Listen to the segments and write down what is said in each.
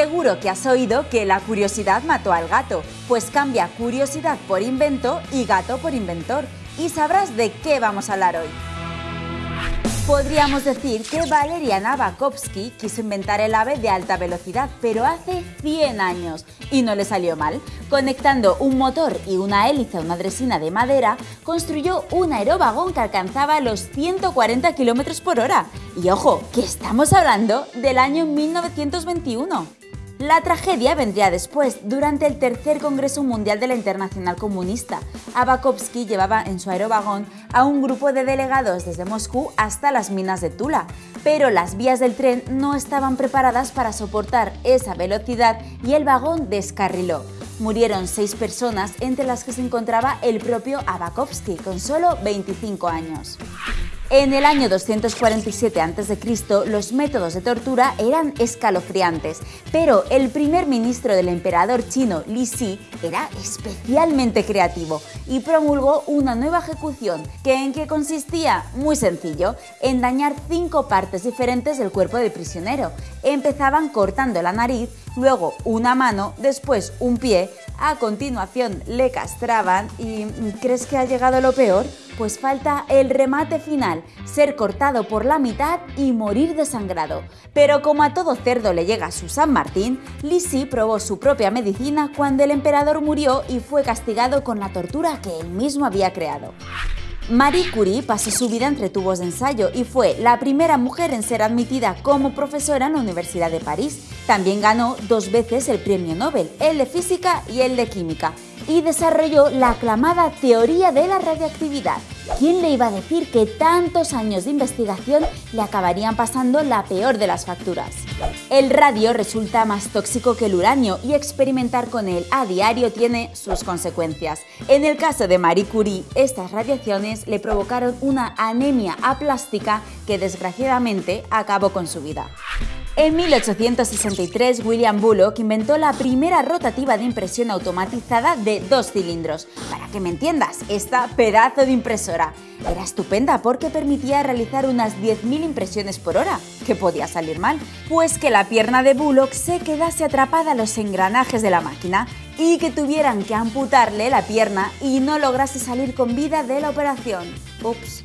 Seguro que has oído que la curiosidad mató al gato, pues cambia curiosidad por invento y gato por inventor. Y sabrás de qué vamos a hablar hoy. Podríamos decir que Valerian Bakovsky quiso inventar el ave de alta velocidad, pero hace 100 años y no le salió mal. Conectando un motor y una hélice a una dresina de madera, construyó un aerovagón que alcanzaba los 140 km por hora. Y ojo, que estamos hablando del año 1921. La tragedia vendría después, durante el tercer Congreso Mundial de la Internacional Comunista. Abakovsky llevaba en su aerovagón a un grupo de delegados desde Moscú hasta las minas de Tula, pero las vías del tren no estaban preparadas para soportar esa velocidad y el vagón descarriló. Murieron seis personas, entre las que se encontraba el propio Abakovsky, con solo 25 años. En el año 247 a.C., los métodos de tortura eran escalofriantes, pero el primer ministro del emperador chino, Li Si, era especialmente creativo y promulgó una nueva ejecución, que en qué consistía, muy sencillo, en dañar cinco partes diferentes del cuerpo del prisionero. Empezaban cortando la nariz, luego una mano, después un pie, a continuación le castraban y ¿crees que ha llegado lo peor? pues falta el remate final, ser cortado por la mitad y morir desangrado. Pero como a todo cerdo le llega su San Martín, Lisi probó su propia medicina cuando el emperador murió y fue castigado con la tortura que él mismo había creado. Marie Curie pasó su vida entre tubos de ensayo y fue la primera mujer en ser admitida como profesora en la Universidad de París. También ganó dos veces el premio Nobel, el de física y el de química, y desarrolló la aclamada teoría de la radioactividad. ¿Quién le iba a decir que tantos años de investigación le acabarían pasando la peor de las facturas? El radio resulta más tóxico que el uranio y experimentar con él a diario tiene sus consecuencias. En el caso de Marie Curie, estas radiaciones le provocaron una anemia aplástica que desgraciadamente acabó con su vida. En 1863, William Bullock inventó la primera rotativa de impresión automatizada de dos cilindros. Para que me entiendas, esta pedazo de impresora era estupenda porque permitía realizar unas 10.000 impresiones por hora. ¿Qué podía salir mal? Pues que la pierna de Bullock se quedase atrapada a los engranajes de la máquina y que tuvieran que amputarle la pierna y no lograse salir con vida de la operación. Ups.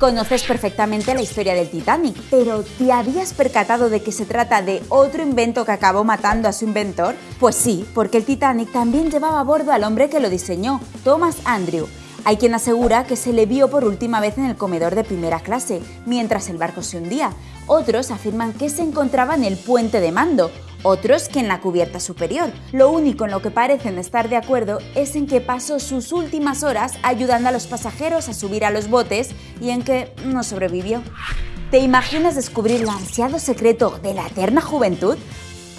Conoces perfectamente la historia del Titanic, pero ¿te habías percatado de que se trata de otro invento que acabó matando a su inventor? Pues sí, porque el Titanic también llevaba a bordo al hombre que lo diseñó, Thomas Andrew. Hay quien asegura que se le vio por última vez en el comedor de primera clase, mientras el barco se hundía. Otros afirman que se encontraba en el puente de mando, otros que en la cubierta superior. Lo único en lo que parecen estar de acuerdo es en que pasó sus últimas horas ayudando a los pasajeros a subir a los botes y en que no sobrevivió. ¿Te imaginas descubrir el ansiado secreto de la eterna juventud?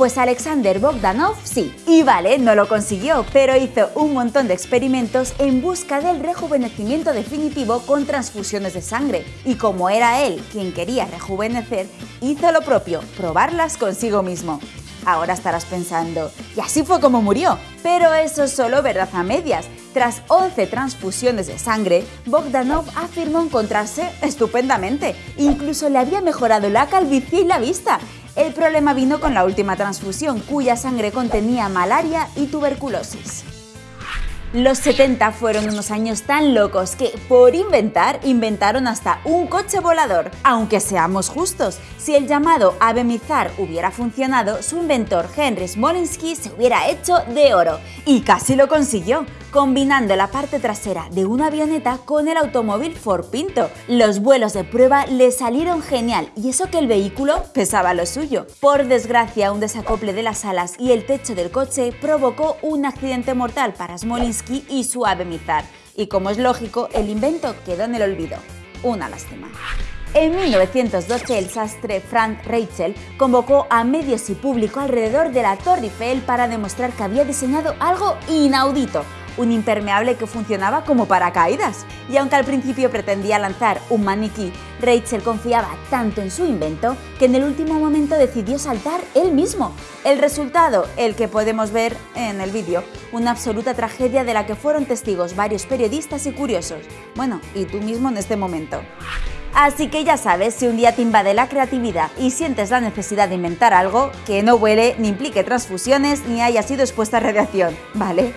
Pues Alexander Bogdanov sí, y vale, no lo consiguió, pero hizo un montón de experimentos en busca del rejuvenecimiento definitivo con transfusiones de sangre. Y como era él quien quería rejuvenecer, hizo lo propio, probarlas consigo mismo. Ahora estarás pensando, y así fue como murió. Pero eso es solo verdad a medias. Tras 11 transfusiones de sangre, Bogdanov afirmó encontrarse estupendamente. Incluso le había mejorado la calvicie y la vista. El problema vino con la última transfusión, cuya sangre contenía malaria y tuberculosis. Los 70 fueron unos años tan locos que, por inventar, inventaron hasta un coche volador. Aunque seamos justos, si el llamado Ave Mizar hubiera funcionado, su inventor Henry Smolinsky se hubiera hecho de oro. Y casi lo consiguió combinando la parte trasera de una avioneta con el automóvil Ford Pinto. Los vuelos de prueba le salieron genial y eso que el vehículo pesaba lo suyo. Por desgracia, un desacople de las alas y el techo del coche provocó un accidente mortal para Smolinski y su ave Mizar. Y como es lógico, el invento quedó en el olvido. Una lástima. En 1912, el sastre Frank Rachel convocó a medios y público alrededor de la Torre Eiffel para demostrar que había diseñado algo inaudito, un impermeable que funcionaba como paracaídas. Y aunque al principio pretendía lanzar un maniquí, Rachel confiaba tanto en su invento que en el último momento decidió saltar él mismo. El resultado, el que podemos ver en el vídeo, una absoluta tragedia de la que fueron testigos varios periodistas y curiosos. Bueno, y tú mismo en este momento. Así que ya sabes, si un día te invade la creatividad y sientes la necesidad de inventar algo que no huele, ni implique transfusiones, ni haya sido expuesta a radiación, ¿vale?